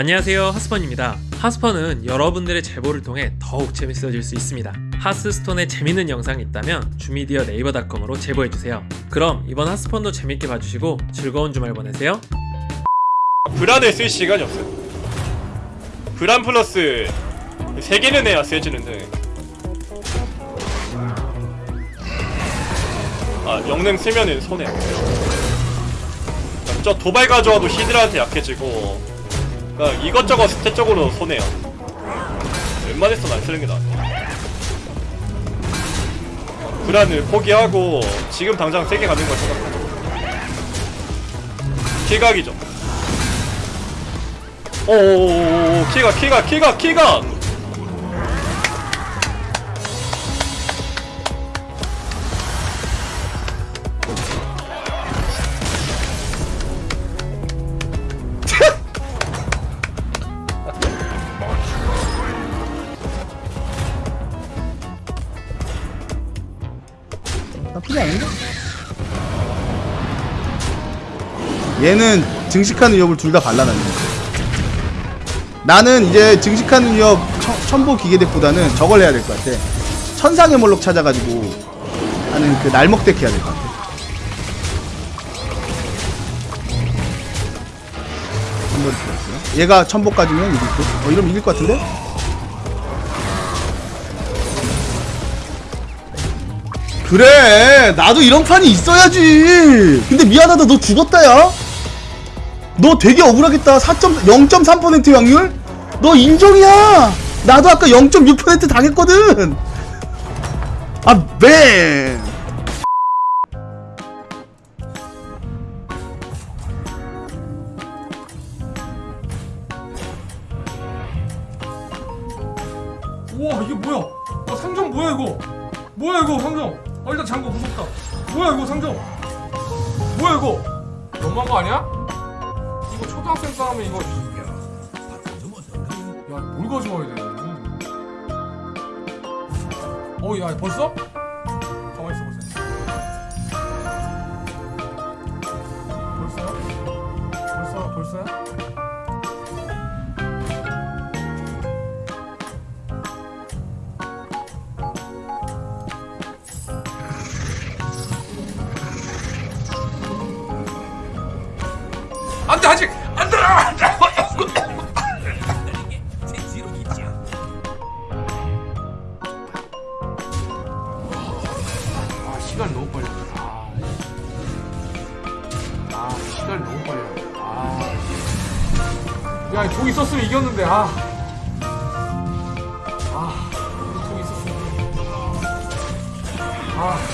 안녕하세요 하스펀입니다 하스펀은 여러분들의 제보를 통해 더욱 재밌어질 수 있습니다 하스스톤에 재밌는 영상이 있다면 주미디어 네이버닷컴으로 제보해주세요 그럼 이번 하스펀도 재밌게 봐주시고 즐거운 주말 보내세요 브란을 쓸 시간이 없어요. 브란 플러스 세 개는 해야 세지는데. 아 영능 쓰면은 손해. 저 도발 가져와도 히드라한테 약해지고. 그러니까 이것저것 스탯적으로 손해요. 웬만해서는 안 쓰는 게 나아. 브란을 포기하고 지금 당장 세개 가는 걸 생각하죠. 킬각이죠. 오오오오 키가 키가 키가 키가 얘는 증식하는 위협을 둘 다 발라놨네. 나는 이제 증식하는 위협 천, 첨보 기계덱보다는 저걸 해야 될 것 같아. 천상의 몰록 찾아가지고 하는 그 날먹덱 해야 될 것 같아. 한번 들었어요. 얘가 첨보까지면 이길 듯? 어 이러면 이길 것 같은데? 그래 나도 이런 판이 있어야지. 근데 미안하다 너 죽었다 야 너 되게 억울하겠다. 4.0.3% 확률? 너 인정이야. 나도 아까 0.6% 당했거든. 아맨 우와 이게 뭐야? 어 상점 뭐야 이거? 뭐야 이거 상점? 어 일단 잠궈 무섭다. 뭐야 이거 상점? 뭐야 이거? 너무한 거 아니야? 초등학생 싸움에 이거 야뭘 가져와야 돼 어야 벌써? 가만히 있어 보세요 벌써요? 벌써 벌써야? 안돼 아직 시간 너무 빨리 아, 아 시간 너무 빨리 아야독 있었으면 이겼는데 아. 아, 독 있었으면. 아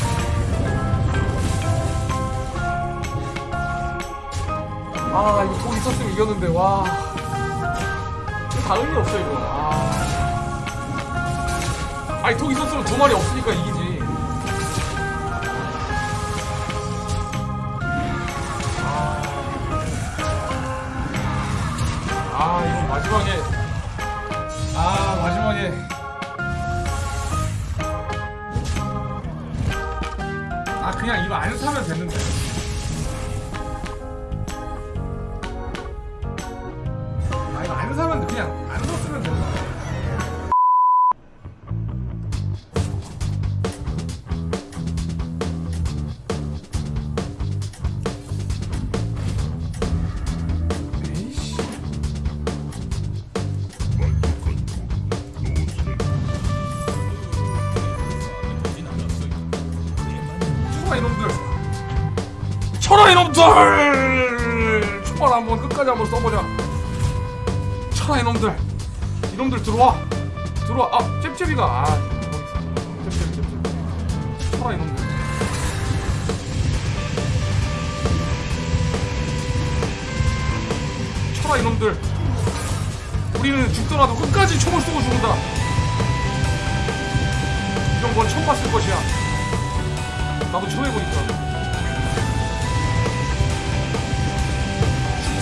아 이거 돈 있었으면 이겼는데 와. 이거 다 의미 없어 이거. 아. 아니 돈 있었으면 두 마리 없으니까 이기지. 아, 아 이거 마지막에. 아 마지막에. 아 그냥 이거 안 사면 됐는데 쳐라 이놈들. 쳐라 이놈들. 초반 한번 끝까지 한번 써보자. 쳐라 이놈들. 이놈들 들어와. 들어와. 아 잽잽이가. 아 잽잽 잽잽. 쳐라 이놈들. 쳐라 이놈들. 우리는 죽더라도 끝까지 총을 쏘고 죽는다. 이런 건 처음 봤을 것이야 나도 처음 해보니까.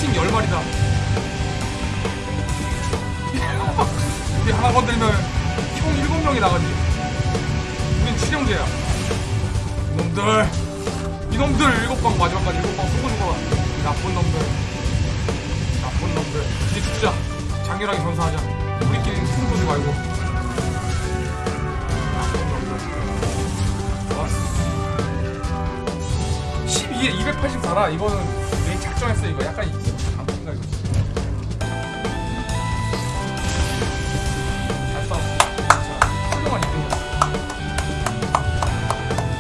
팀 10마리다. 우리 하나 건들면 총 7명이 나가지. 우린 7형제야. 이놈들. 이놈들 7방 마지막까지 7방 쏘고 죽어라. 나쁜 놈들. 나쁜 놈들. 이제 죽자. 장렬하게 전사하자. 우리끼리 힘 보지 말고. 12에 284라 이거는 내 작정했어 이거 약간 안푼가 이거. 잘 싸웠어. 진짜 훌륭한 이등이었어.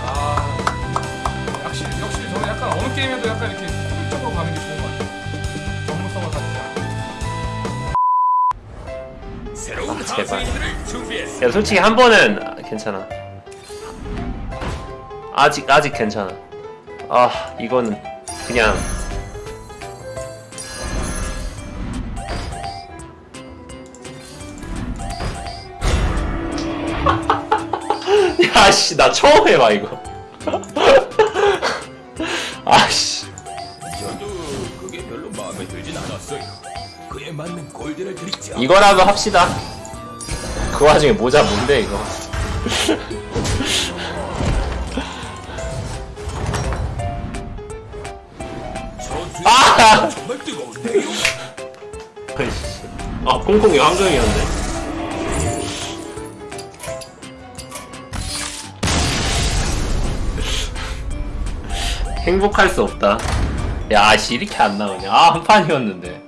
아 역시 역시 저는 약간 어느 게임에도 약간 이렇게 코믹적으로 가는 게 좋은 것 같아요. 전문성을 가지지 않고. 아, 제발. 야 솔직히 한 번은 아, 괜찮아. 아직 아직 괜찮아. 아 이거는 그냥 야씨 나 처음 해봐 이거. 아씨 저도 그게 별로 마음에 들진 않았어요. 그에 맞는 골드를 드리죠. 이거라도 합시다. 그 와중에 모자 뭔데 이거? 정말 뜨거운데요. 아이씨. 아, 콩콩이 함정이었네. 행복할 수 없다. 야, 씨, 이렇게 안 나오냐. 아, 한 판이었는데.